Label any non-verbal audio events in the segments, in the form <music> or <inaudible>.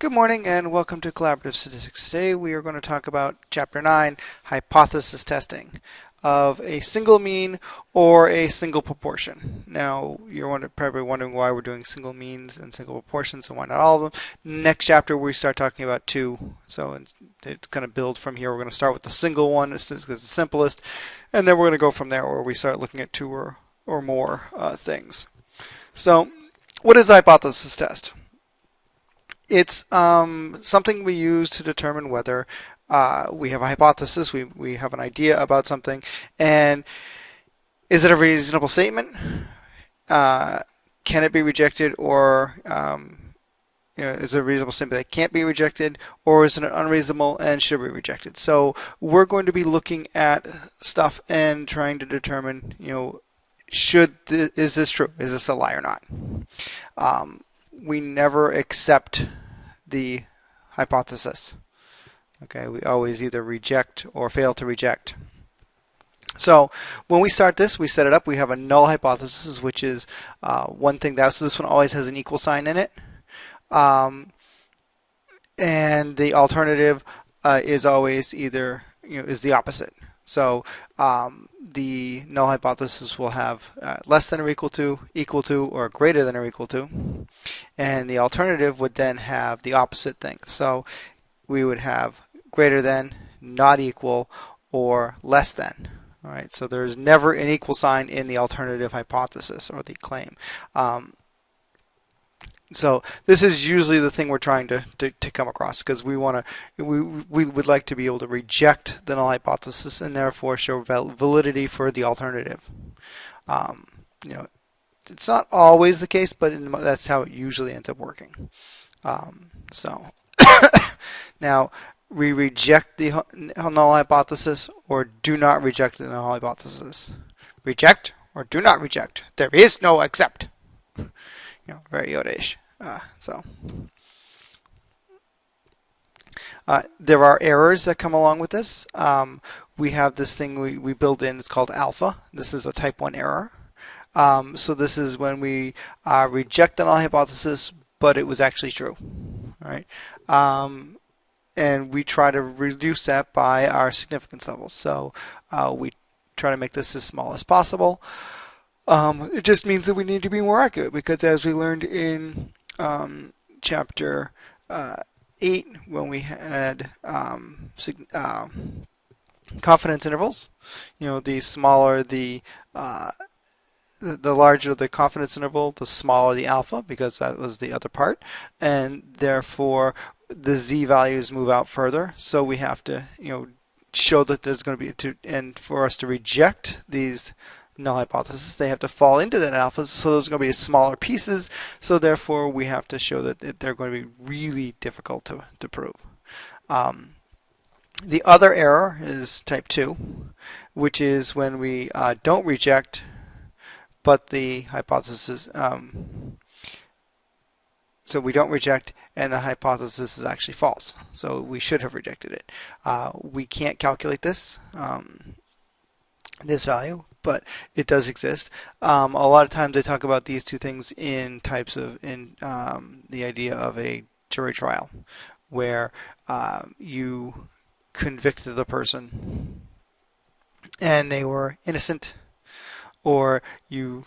Good morning and welcome to Collaborative Statistics. Today we are going to talk about Chapter 9, Hypothesis Testing of a single mean or a single proportion. Now you're probably wondering why we're doing single means and single proportions and why not all of them. Next chapter we start talking about two. So it's going to build from here. We're going to start with the single one because it's the simplest and then we're going to go from there where we start looking at two or, or more uh, things. So what is a hypothesis test? It's um, something we use to determine whether uh, we have a hypothesis, we, we have an idea about something, and is it a reasonable statement? Uh, can it be rejected or um, you know, is it a reasonable statement that can't be rejected or is it unreasonable and should be rejected? So we're going to be looking at stuff and trying to determine, you know, should th is this true? Is this a lie or not? Um, we never accept the hypothesis. Okay, we always either reject or fail to reject. So when we start this, we set it up. We have a null hypothesis, which is uh, one thing that so this one always has an equal sign in it, um, and the alternative uh, is always either you know is the opposite. So um, the null hypothesis will have uh, less than or equal to, equal to, or greater than or equal to. And the alternative would then have the opposite thing. So we would have greater than, not equal, or less than. All right, so there's never an equal sign in the alternative hypothesis or the claim. Um, so this is usually the thing we're trying to, to, to come across because we want to we, we would like to be able to reject the null hypothesis and therefore show validity for the alternative. Um, you know, it's not always the case, but in, that's how it usually ends up working. Um, so <coughs> now we reject the null hypothesis or do not reject the null hypothesis. Reject or do not reject. There is no accept you know, very Yoda-ish. Uh, so. Uh, there are errors that come along with this. Um, we have this thing we, we build in, it's called alpha. This is a type 1 error. Um, so this is when we uh, reject the null hypothesis, but it was actually true. Right? Um, and we try to reduce that by our significance levels. So uh, we try to make this as small as possible. Um, it just means that we need to be more accurate because as we learned in um, chapter uh, 8 when we had um, uh, confidence intervals, you know, the smaller the uh, the larger the confidence interval, the smaller the alpha, because that was the other part, and therefore the z values move out further. So we have to, you know, show that there's going to be to, and for us to reject these null hypothesis, they have to fall into that alpha, so those are going to be smaller pieces, so therefore we have to show that they're going to be really difficult to, to prove. Um, the other error is type 2, which is when we uh, don't reject, but the hypothesis, um, so we don't reject and the hypothesis is actually false. So we should have rejected it. Uh, we can't calculate this, um, this value, but it does exist. Um, a lot of times they talk about these two things in types of in um, the idea of a jury trial, where uh, you convicted the person and they were innocent, or you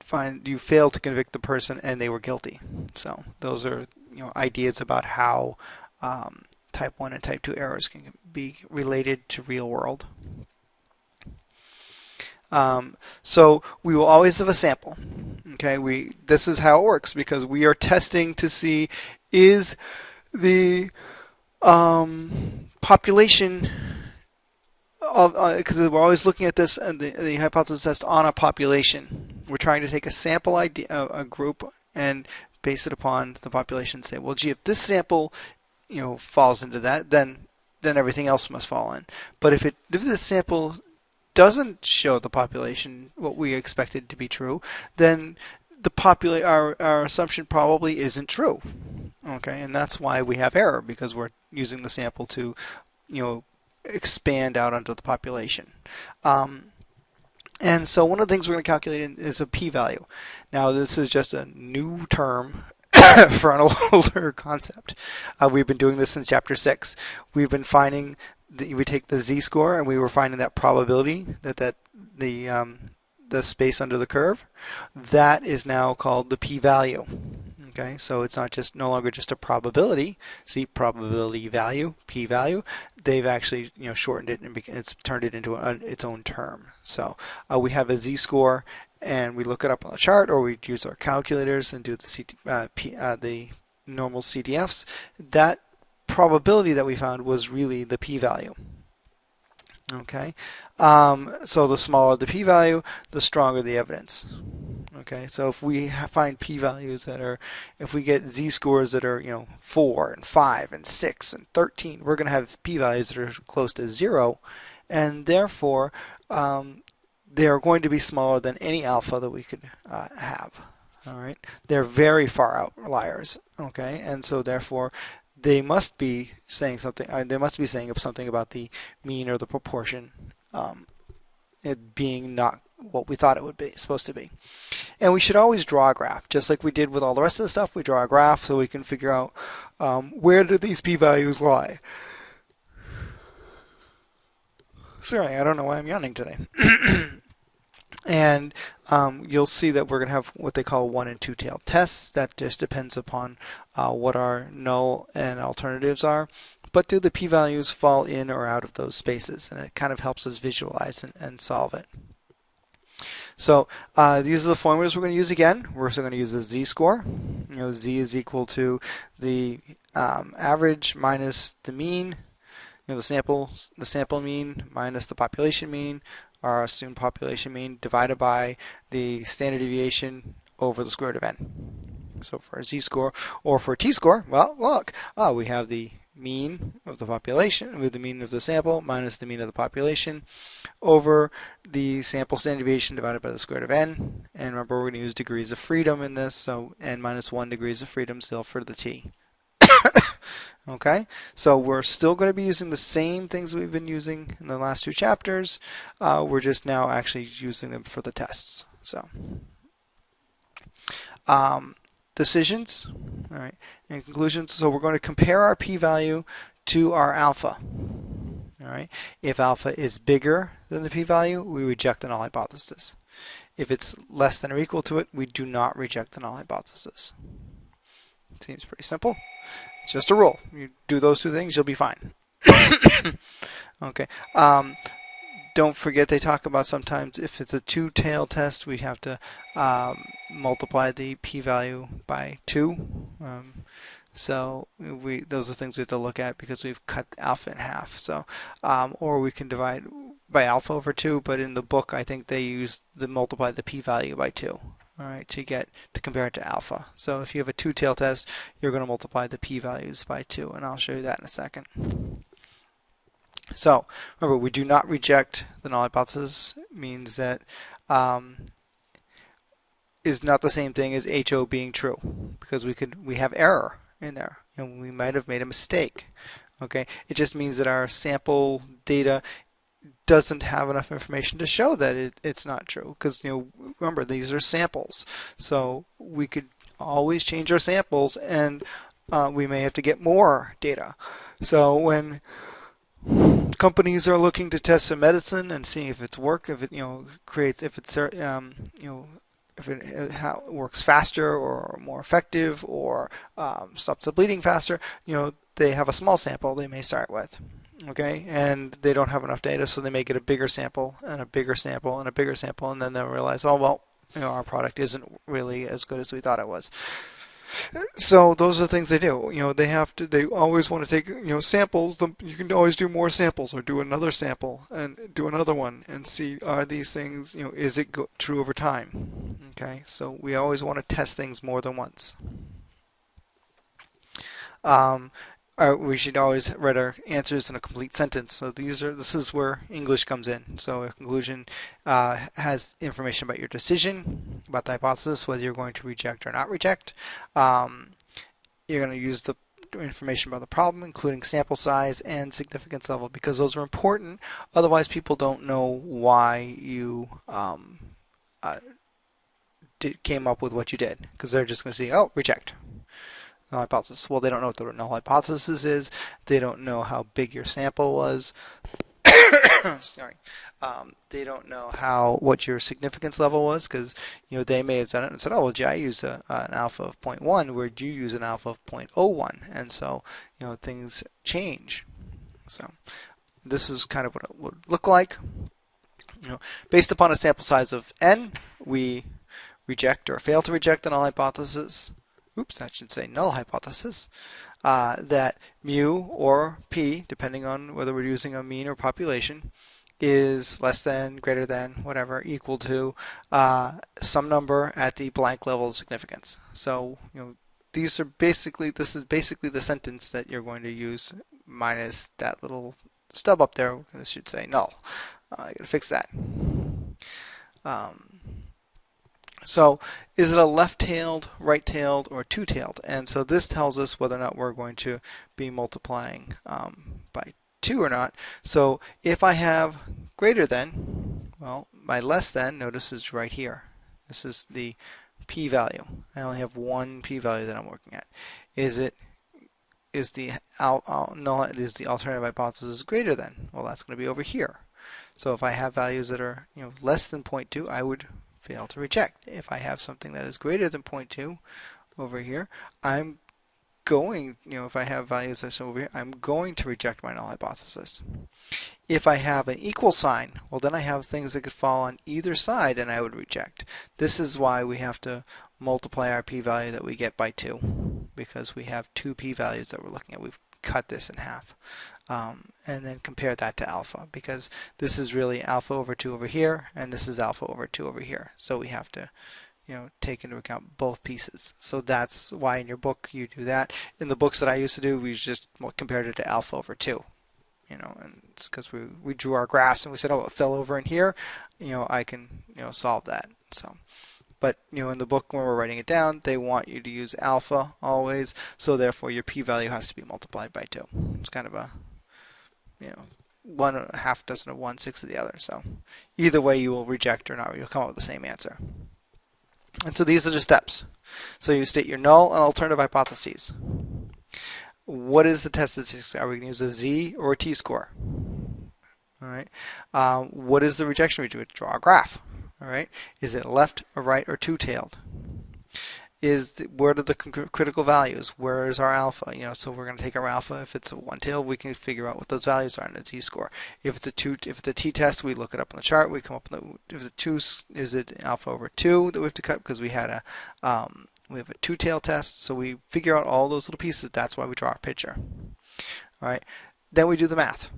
find you failed to convict the person and they were guilty. So those are you know ideas about how um, type 1 and type 2 errors can be related to real world. Um, so we will always have a sample. Okay, we this is how it works because we are testing to see is the um, population because uh, we're always looking at this and the, the hypothesis test on a population. We're trying to take a sample idea, a group, and base it upon the population. Say, well, gee, if this sample, you know, falls into that, then then everything else must fall in. But if it if the sample doesn't show the population what we expected to be true, then the popula- our, our assumption probably isn't true. Okay, and that's why we have error because we're using the sample to, you know, expand out onto the population. Um, and so one of the things we're going to calculate is a p-value. Now this is just a new term <coughs> for an <laughs> older concept. Uh, we've been doing this since chapter six. We've been finding that we take the z-score and we were finding that probability that that the um, the space under the curve. That is now called the p-value. Okay, so it's not just no longer just a probability. See, probability value, p-value. They've actually you know shortened it and it's turned it into a, its own term. So uh, we have a z-score, and we look it up on a chart, or we use our calculators and do the CT, uh, P, uh, the normal CDFs. That probability that we found was really the p-value. Okay, um, so the smaller the p-value, the stronger the evidence. Okay, so if we find p-values that are, if we get z-scores that are, you know, 4 and 5 and 6 and 13, we're going to have p-values that are close to 0, and therefore um, they are going to be smaller than any alpha that we could uh, have. All right, they're very far outliers. Okay, and so therefore they must be saying something. Uh, they must be saying something about the mean or the proportion, um, it being not what we thought it would be supposed to be. And we should always draw a graph, just like we did with all the rest of the stuff. We draw a graph so we can figure out um, where do these p-values lie. Sorry, I don't know why I'm yawning today. <clears throat> and um, you'll see that we're going to have what they call one and two tail tests. That just depends upon uh, what our null and alternatives are. But do the p-values fall in or out of those spaces? And it kind of helps us visualize and, and solve it. So uh, these are the formulas we're going to use again. We're also going to use the z-score. You know, z is equal to the um, average minus the mean, you know, the sample, the sample mean minus the population mean, our assumed population mean, divided by the standard deviation over the square root of n. So for a z-score, or for a t-score, well, look, oh, we have the mean of the population with the mean of the sample minus the mean of the population over the sample standard deviation divided by the square root of n. And remember, we're going to use degrees of freedom in this, so n minus 1 degrees of freedom still for the t. <coughs> <coughs> okay, so we're still going to be using the same things we've been using in the last two chapters. Uh, we're just now actually using them for the tests. So. Um, decisions, all right, and conclusions. So we're going to compare our p-value to our alpha. All right. If alpha is bigger than the p-value, we reject the null hypothesis. If it's less than or equal to it, we do not reject the null hypothesis. Seems pretty simple. It's just a rule. You do those two things, you'll be fine. <coughs> okay. Um, don't forget they talk about sometimes if it's a two-tail test, we have to um, multiply the p-value by 2. Um, so we those are things we have to look at because we've cut alpha in half. So um, or we can divide by alpha over 2, but in the book I think they use the multiply the p-value by 2. All right, to get to compare it to alpha. So if you have a two-tail test, you're going to multiply the p-values by 2, and I'll show you that in a second. So remember, we do not reject the null hypothesis. It means that um, is not the same thing as HO being true because we could we have error in there and we might have made a mistake. Okay, it just means that our sample data doesn't have enough information to show that it, it's not true because you know remember these are samples. So we could always change our samples and uh, we may have to get more data. So when companies are looking to test a medicine and seeing if it's work, if it you know creates, if it's um, you know if it how it works faster or more effective or um, stops the bleeding faster, you know they have a small sample they may start with, okay, and they don't have enough data, so they may get a bigger sample and a bigger sample and a bigger sample, and then they'll realize, oh well, you know our product isn't really as good as we thought it was. So those are the things they do. You know, they have to. They always want to take you know samples. You can always do more samples or do another sample and do another one and see are these things. You know, is it true over time? Okay, so we always want to test things more than once. Um, uh, we should always write our answers in a complete sentence. So these are this is where English comes in. So a conclusion uh, has information about your decision, about the hypothesis, whether you're going to reject or not reject. Um, you're going to use the information about the problem, including sample size and significance level, because those are important. Otherwise, people don't know why you um, uh, did, came up with what you did, because they're just going to see, oh, reject. Null hypothesis. Well, they don't know what the null hypothesis is. They don't know how big your sample was. <coughs> Sorry. Um, they don't know how what your significance level was because you know they may have done it and said, oh, well, gee, I used a, uh, an alpha of 0.1, where you use an alpha of 0.01, and so you know things change. So this is kind of what it would look like. You know, based upon a sample size of n, we reject or fail to reject the null hypothesis. Oops, I should say null hypothesis. Uh, that mu or p, depending on whether we're using a mean or population, is less than, greater than, whatever, equal to uh, some number at the blank level of significance. So, you know, these are basically, this is basically the sentence that you're going to use minus that little stub up there. This should say null. Uh, I gotta fix that. Um, so is it a left-tailed, right-tailed, or two-tailed? And so this tells us whether or not we're going to be multiplying um, by 2 or not. So if I have greater than, well, my less than, notice is right here. This is the p-value. I only have one p-value that I'm working at. Is it is the no, is the alternative hypothesis greater than? Well, that's going to be over here. So if I have values that are you know less than 0.2, I would fail to reject. If I have something that is greater than 0.2 over here, I'm going, you know, if I have values that's over here, I'm going to reject my null hypothesis. If I have an equal sign, well then I have things that could fall on either side and I would reject. This is why we have to multiply our p-value that we get by 2 because we have two p-values that we're looking at. We've cut this in half. Um, and then compare that to alpha because this is really alpha over 2 over here and this is alpha over 2 over here. So we have to you know take into account both pieces. So that's why in your book you do that. In the books that I used to do, we just compared it to alpha over 2 you know, and it's because we, we drew our graphs and we said, oh, it fell over in here, you know, I can, you know, solve that. So, but, you know, in the book when we're writing it down, they want you to use alpha always, so therefore your p-value has to be multiplied by 2. It's kind of a, you know, one half dozen of one, six of the other. So either way you will reject or not, you'll come up with the same answer. And so these are the steps. So you state your null and alternative hypotheses what is the test statistic? Are we going to use a z or a t-score? All right. Um, what is the rejection region? Draw a graph. All right. Is it left or right or two-tailed? Is the, where are the critical values? Where is our alpha? You know, so we're going to take our alpha. If it's a one tail, we can figure out what those values are in the z-score. If it's a two, if it's a t-test, we look it up on the chart. We come up with the, if the two is it alpha over two that we have to cut because we had a um, we have a two-tail test, so we figure out all those little pieces. That's why we draw our picture. All right. Then we do the math.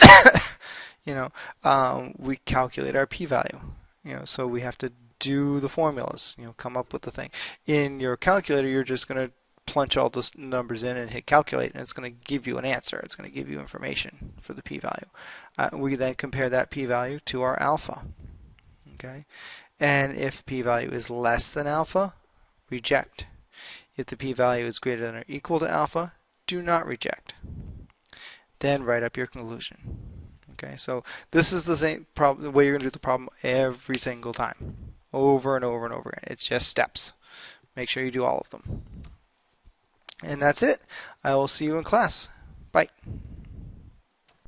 <coughs> you know, um, we calculate our p-value. You know, so we have to do the formulas. You know, come up with the thing. In your calculator, you're just going to plunge all those numbers in and hit calculate, and it's going to give you an answer. It's going to give you information for the p-value. Uh, we then compare that p-value to our alpha. Okay, and if p-value is less than alpha, reject. If the p-value is greater than or equal to alpha, do not reject. Then write up your conclusion. Okay, so this is the same problem, the way you're going to do the problem every single time, over and over and over again. It's just steps. Make sure you do all of them. And that's it. I will see you in class. Bye.